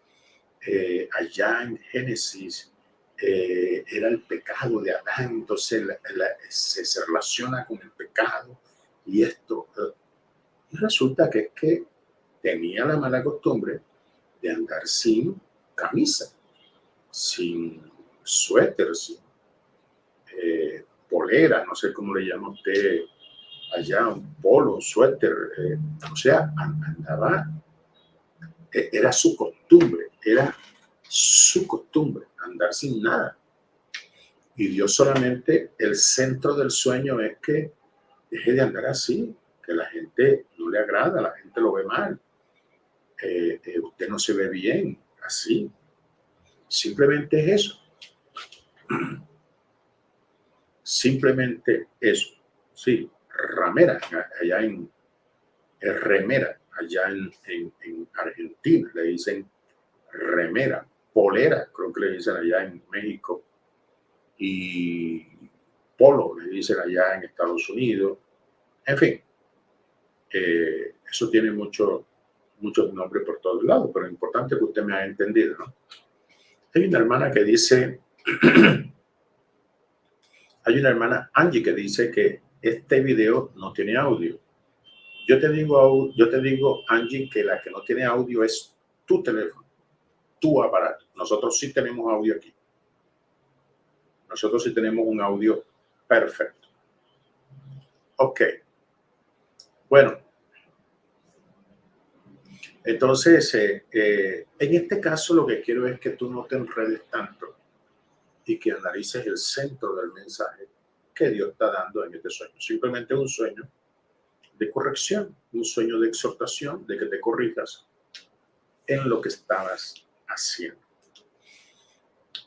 eh, allá en Génesis eh, era el pecado de Adán, entonces se, relaciona con el pecado y esto. Eh, y resulta que es que tenía la mala costumbre de andar sin camisa, sin suéter, sin polera, no sé cómo le llama usted allá, un polo, un suéter, eh, o sea, andaba, era su costumbre, era su costumbre, andar sin nada. Y Dios solamente, el centro del sueño es que deje de andar así, que la gente no le agrada, la gente lo ve mal, eh, eh, usted no se ve bien, así. Simplemente es eso. Simplemente eso. Sí, ramera, allá en remera, allá en, en, Argentina, le dicen remera, polera, creo que le dicen allá en México, y polo, le dicen allá en Estados Unidos. En fin, eh, eso tiene mucho, muchos nombres por todos lados, pero es importante que usted me haya entendido. Hay una hermana que dice hay una hermana Angie que dice que este video no tiene audio. Yo te digo, yo te digo, Angie, que la que no tiene audio es tu teléfono, tu aparato. Nosotros sí tenemos audio aquí. Nosotros sí tenemos un audio perfecto. Ok. Bueno. Entonces, eh, eh, en este caso lo que quiero es que tú no te enredes tanto y que analices el centro del mensaje que Dios está dando en este sueño. Simplemente un sueño de corrección, un sueño de exhortación, de que te corrijas en lo que estabas haciendo.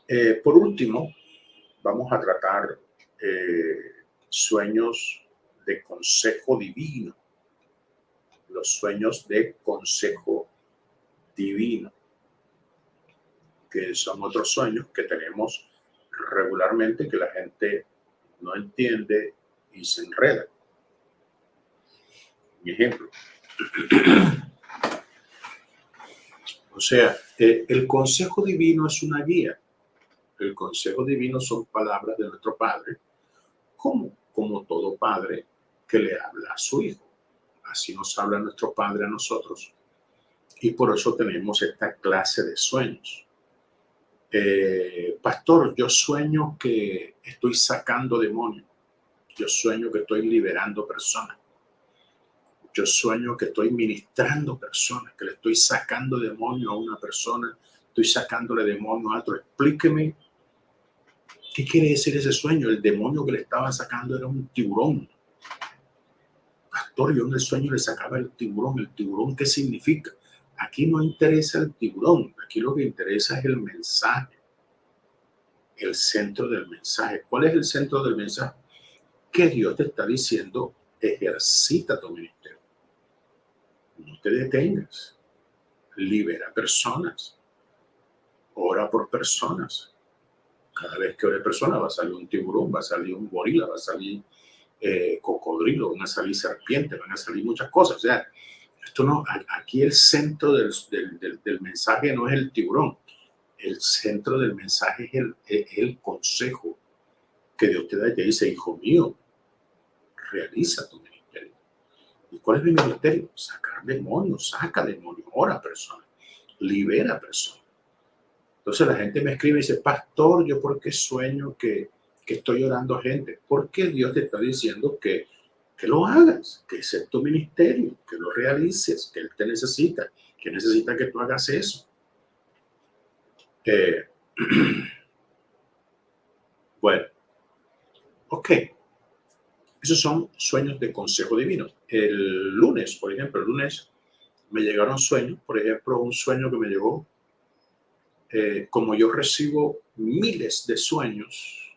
Eh, por último, vamos a tratar eh, sueños de consejo divino. Los sueños de consejo divino, que son otros sueños que tenemos regularmente que la gente no entiende y se enreda. Mi ejemplo. O sea, eh, el consejo divino es una guía. El consejo divino son palabras de nuestro Padre, como, como todo padre que le habla a su hijo. Así nos habla nuestro Padre a nosotros. Y por eso tenemos esta clase de sueños. Eh, pastor, yo sueño que estoy sacando demonios. Yo sueño que estoy liberando personas. Yo sueño que estoy ministrando personas, que le estoy sacando demonio a una persona, estoy sacándole demonio a otro. Explíqueme qué quiere decir ese sueño. El demonio que le estaba sacando era un tiburón. Pastor, yo en el sueño le sacaba el tiburón. ¿El tiburón qué significa? Aquí no interesa el tiburón, aquí lo que interesa es el mensaje, el centro del mensaje. ¿Cuál es el centro del mensaje? Que Dios te está diciendo, ejercita tu ministerio. No te detengas. Libera personas. Ora por personas. Cada vez que ore personas va a salir un tiburón, va a salir un gorila, va a salir eh, cocodrilo, van a salir serpientes, van a salir muchas cosas. O sea, esto no, aquí el centro del, del, mensaje no es el tiburón, el centro del mensaje es el, el consejo que Dios te da y dice, hijo mío, realiza tu ministerio. ¿Y cuál es mi ministerio? Sacar demonios, saca demonios, ora personas, libera personas. Entonces la gente me escribe y dice, pastor, yo por qué sueño que, que estoy orando a gente. Porque Dios te está diciendo que, que lo hagas, que ese es tu ministerio, que lo realices, que Él te necesita, que necesita que tú hagas eso. Eh, bueno, ok. Esos son sueños de consejo divino. El lunes, por ejemplo, el lunes me llegaron sueños, por ejemplo, un sueño que me llegó, eh, como yo recibo miles de sueños,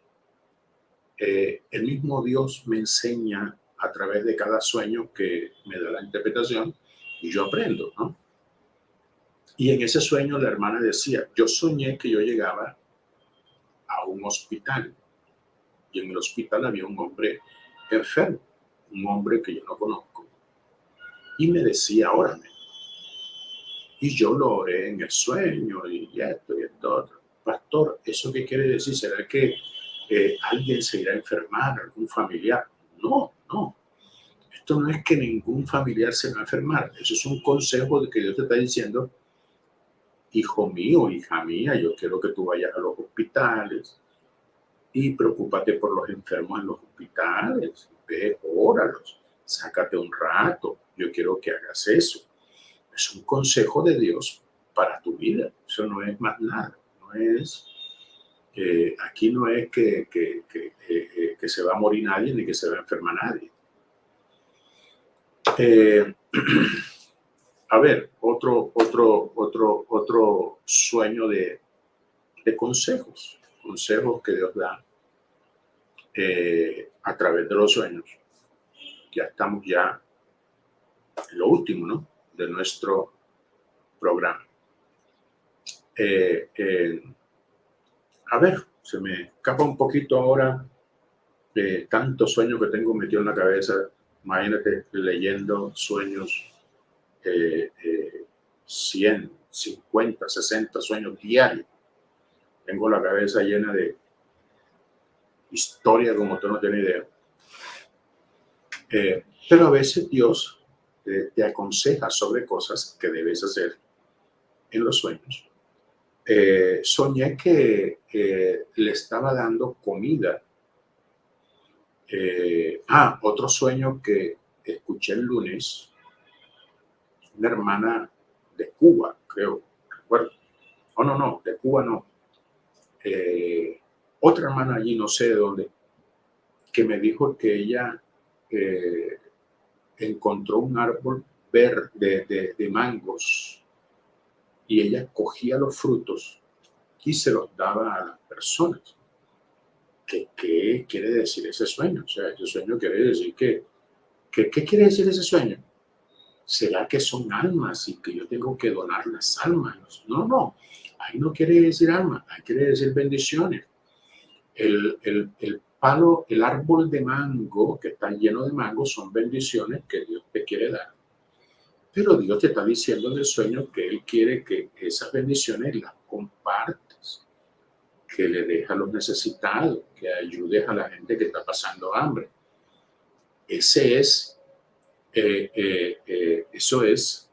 eh, el mismo Dios me enseña a través de cada sueño que me da la interpretación y yo aprendo, ¿no? Y en ese sueño la hermana decía, yo soñé que yo llegaba a un hospital y en el hospital había un hombre enfermo, un hombre que yo no conozco. Y me decía, órame. Y yo lo oré en el sueño y esto y esto otro. Pastor, ¿eso qué quiere decir? ¿Será que eh, alguien se irá a enfermar, algún familiar? No, no. Esto no es que ningún familiar se va a enfermar. Eso es un consejo de que Dios te está diciendo, hijo mío, hija mía, yo quiero que tú vayas a los hospitales y preocúpate por los enfermos en los hospitales. Ve, óralos, sácate un rato. Yo quiero que hagas eso. Es un consejo de Dios para tu vida. Eso no es más nada. No es, eh, aquí no es que, que, que, eh, que, se va a morir nadie ni que se va a enfermar nadie. Eh, a ver, otro, otro, otro, otro sueño de, de consejos, consejos que Dios da eh, a través de los sueños. Ya estamos ya en lo último, ¿no? De nuestro programa. Eh, a ver, se me escapa un poquito ahora de tanto sueño que tengo metido en la cabeza. Imagínate leyendo sueños eh, 100, 50, 60 sueños diarios. Tengo la cabeza llena de historia como tú no tienes idea. Eh, pero a veces Dios eh, te aconseja sobre cosas que debes hacer en los sueños. Eh, soñé que le estaba dando comida. ah, otro sueño que escuché el lunes una hermana de Cuba, creo, recuerdo. Oh, no, no, de Cuba no. Eh, otra hermana allí, no sé de dónde, que me dijo que ella eh, encontró un árbol verde de, de, mangos y ella cogía los frutos y se los daba a las personas. ¿Qué, qué quiere decir ese sueño? O sea, ese sueño quiere decir que, que ¿qué quiere decir ese sueño? ¿será que son almas y que yo tengo que donar las almas? No, no, ahí no quiere decir alma, ahí quiere decir bendiciones. El, el, palo, el árbol de mango que está lleno de mango son bendiciones que Dios te quiere dar. Pero Dios te está diciendo en el sueño que Él quiere que esas bendiciones las compartas, que le dejes a los necesitados, que ayudes a la gente que está pasando hambre. Ese es eh, eh, eh, eso es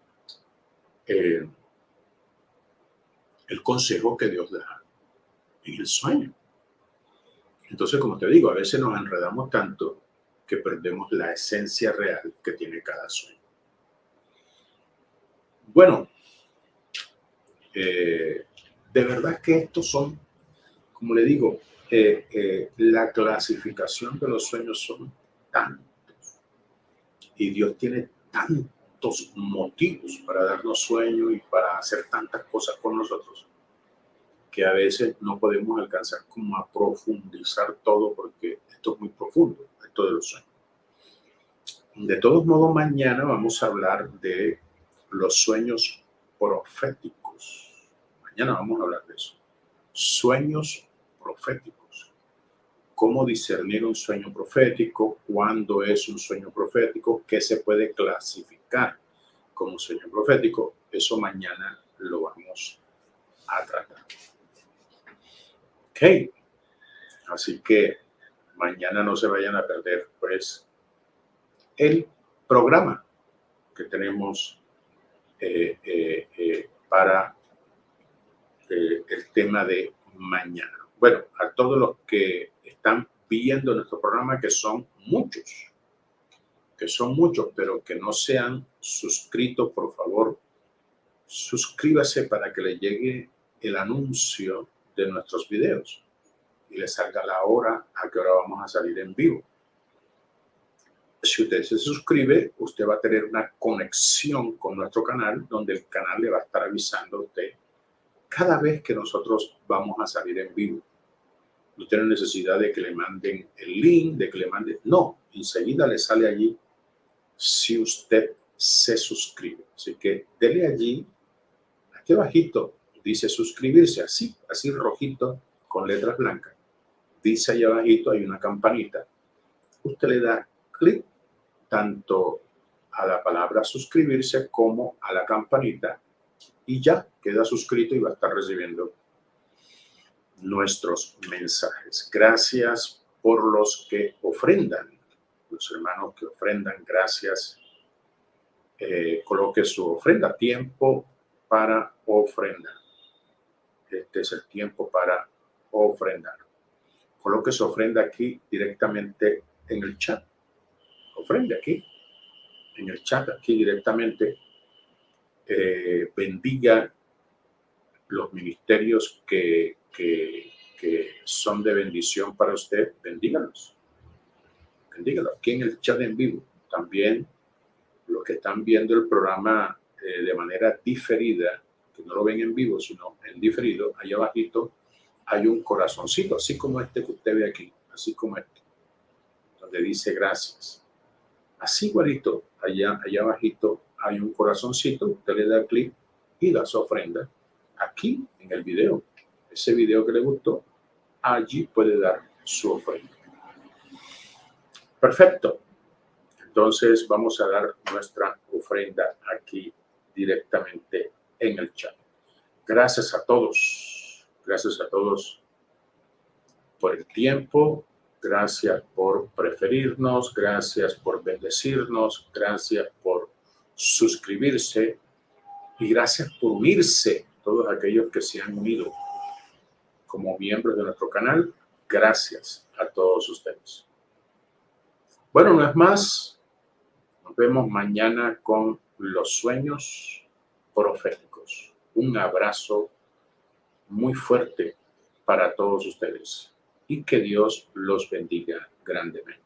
el consejo que Dios da en el sueño. Entonces, como te digo, a veces nos enredamos tanto que perdemos la esencia real que tiene cada sueño. Bueno, de verdad que estos son, como le digo, la clasificación de los sueños son tan y Dios tiene motivos para darnos sueño y para hacer tantas cosas con nosotros que a veces no podemos alcanzar como a profundizar todo porque esto es muy profundo, esto de los sueños. De todos modos, mañana vamos a hablar de los sueños proféticos. Mañana vamos a hablar de eso. Sueños proféticos cómo discernir un sueño profético, cuándo es un sueño profético, qué se puede clasificar como sueño profético. Eso mañana lo vamos a tratar. Ok, así que mañana no se vayan a perder, pues, el programa que tenemos eh, eh, eh, para el tema de mañana. Bueno, a todos los que están viendo nuestro programa, que son muchos, que son muchos, pero que no se han suscrito, por favor, suscríbase para que le llegue el anuncio de nuestros videos y le salga la hora a que hora vamos a salir en vivo. Si usted se suscribe, usted va a tener una conexión con nuestro canal, donde el canal le va a estar avisando a usted cada vez que nosotros vamos a salir en vivo. No tiene necesidad de que le manden el link, de que le manden... No, enseguida le sale allí si usted se suscribe. Así que dele allí, aquí abajito, dice suscribirse, así, así rojito, con letras blancas. Dice allá abajito, hay una campanita. Usted le da clic tanto a la palabra suscribirse como a la campanita y ya queda suscrito y va a estar recibiendo nuestros mensajes. Gracias por los que ofrendan, los hermanos que ofrendan, gracias. Eh, coloque su ofrenda, tiempo para ofrendar. Este es el tiempo para ofrendar. Coloque su ofrenda aquí directamente en el chat. Ofrende aquí, en el chat, aquí directamente. Eh, bendiga los ministerios que, que, son de bendición para usted, bendígalos. Bendígalos. Aquí en el chat en vivo. También los que están viendo el programa eh, de manera diferida, que no lo ven en vivo, sino en diferido, allá abajito hay un corazoncito, así como este que usted ve aquí, así como este, donde dice gracias. Así igualito, allá, allá abajito hay un corazoncito, usted le da clic y da su ofrenda aquí en el video. Ese video que le gustó, allí puede dar su ofrenda. Perfecto. Entonces vamos a dar nuestra ofrenda aquí directamente en el chat. Gracias a todos. Gracias a todos por el tiempo. Gracias por preferirnos. Gracias por bendecirnos. Gracias por suscribirse. Y gracias por unirse todos aquellos que se han unido como miembros de nuestro canal. Gracias a todos ustedes. Bueno, no es más. Nos vemos mañana con los sueños proféticos. Un abrazo muy fuerte para todos ustedes y que Dios los bendiga grandemente.